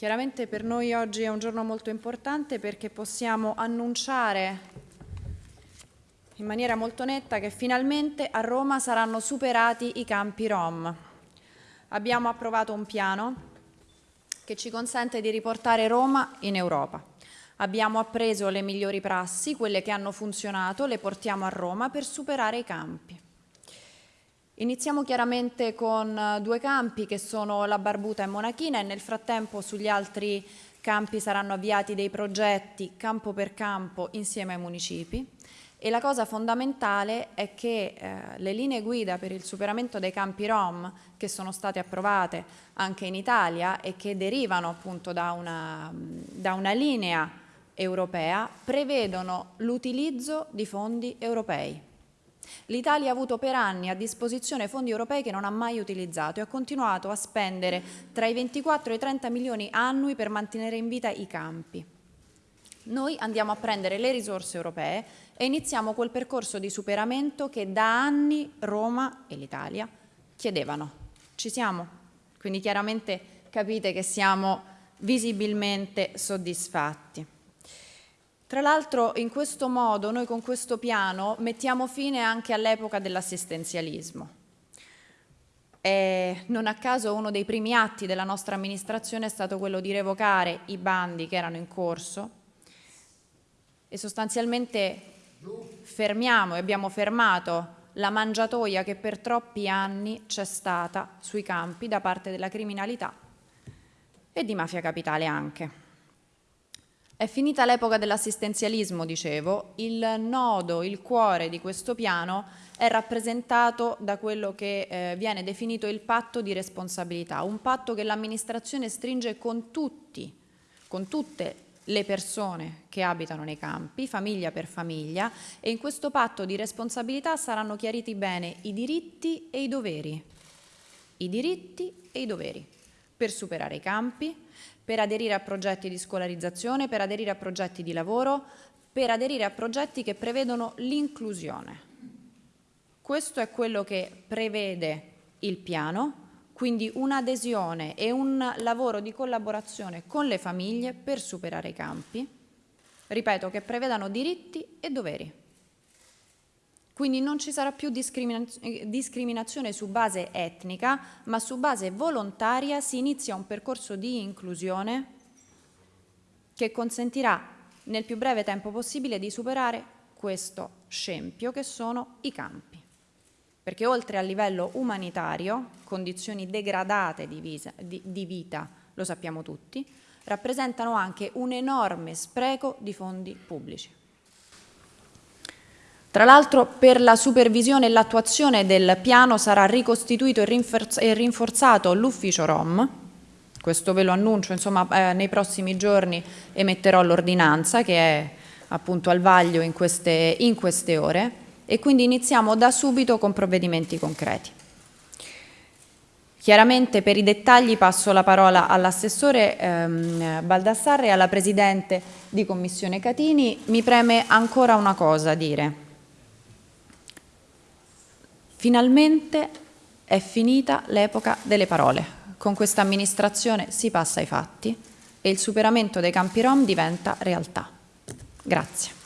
Chiaramente per noi oggi è un giorno molto importante perché possiamo annunciare in maniera molto netta che finalmente a Roma saranno superati i campi Rom. Abbiamo approvato un piano che ci consente di riportare Roma in Europa. Abbiamo appreso le migliori prassi, quelle che hanno funzionato, le portiamo a Roma per superare i campi. Iniziamo chiaramente con eh, due campi che sono la Barbuta e Monachina e nel frattempo sugli altri campi saranno avviati dei progetti campo per campo insieme ai municipi e la cosa fondamentale è che eh, le linee guida per il superamento dei campi Rom che sono state approvate anche in Italia e che derivano appunto da una, da una linea europea prevedono l'utilizzo di fondi europei. L'Italia ha avuto per anni a disposizione fondi europei che non ha mai utilizzato e ha continuato a spendere tra i 24 e i 30 milioni annui per mantenere in vita i campi. Noi andiamo a prendere le risorse europee e iniziamo quel percorso di superamento che da anni Roma e l'Italia chiedevano. Ci siamo? Quindi chiaramente capite che siamo visibilmente soddisfatti. Tra l'altro in questo modo noi con questo piano mettiamo fine anche all'epoca dell'assistenzialismo. non a caso uno dei primi atti della nostra amministrazione è stato quello di revocare i bandi che erano in corso e sostanzialmente fermiamo e abbiamo fermato la mangiatoia che per troppi anni c'è stata sui campi da parte della criminalità e di mafia capitale anche. È finita l'epoca dell'assistenzialismo, dicevo, il nodo, il cuore di questo piano è rappresentato da quello che eh, viene definito il patto di responsabilità, un patto che l'amministrazione stringe con tutti, con tutte le persone che abitano nei campi, famiglia per famiglia, e in questo patto di responsabilità saranno chiariti bene i diritti e i doveri, i diritti e i doveri per superare i campi, per aderire a progetti di scolarizzazione, per aderire a progetti di lavoro, per aderire a progetti che prevedono l'inclusione. Questo è quello che prevede il piano, quindi un'adesione e un lavoro di collaborazione con le famiglie per superare i campi, ripeto, che prevedano diritti e doveri. Quindi non ci sarà più discriminazione su base etnica, ma su base volontaria si inizia un percorso di inclusione che consentirà nel più breve tempo possibile di superare questo scempio che sono i campi. Perché oltre a livello umanitario, condizioni degradate di, visa, di, di vita, lo sappiamo tutti, rappresentano anche un enorme spreco di fondi pubblici. Tra l'altro per la supervisione e l'attuazione del piano sarà ricostituito e rinforzato l'ufficio ROM, questo ve lo annuncio, insomma eh, nei prossimi giorni emetterò l'ordinanza che è appunto al vaglio in queste, in queste ore e quindi iniziamo da subito con provvedimenti concreti. Chiaramente per i dettagli passo la parola all'assessore ehm, Baldassarre e alla Presidente di Commissione Catini. Mi preme ancora una cosa dire. Finalmente è finita l'epoca delle parole. Con questa amministrazione si passa ai fatti e il superamento dei campi rom diventa realtà. Grazie.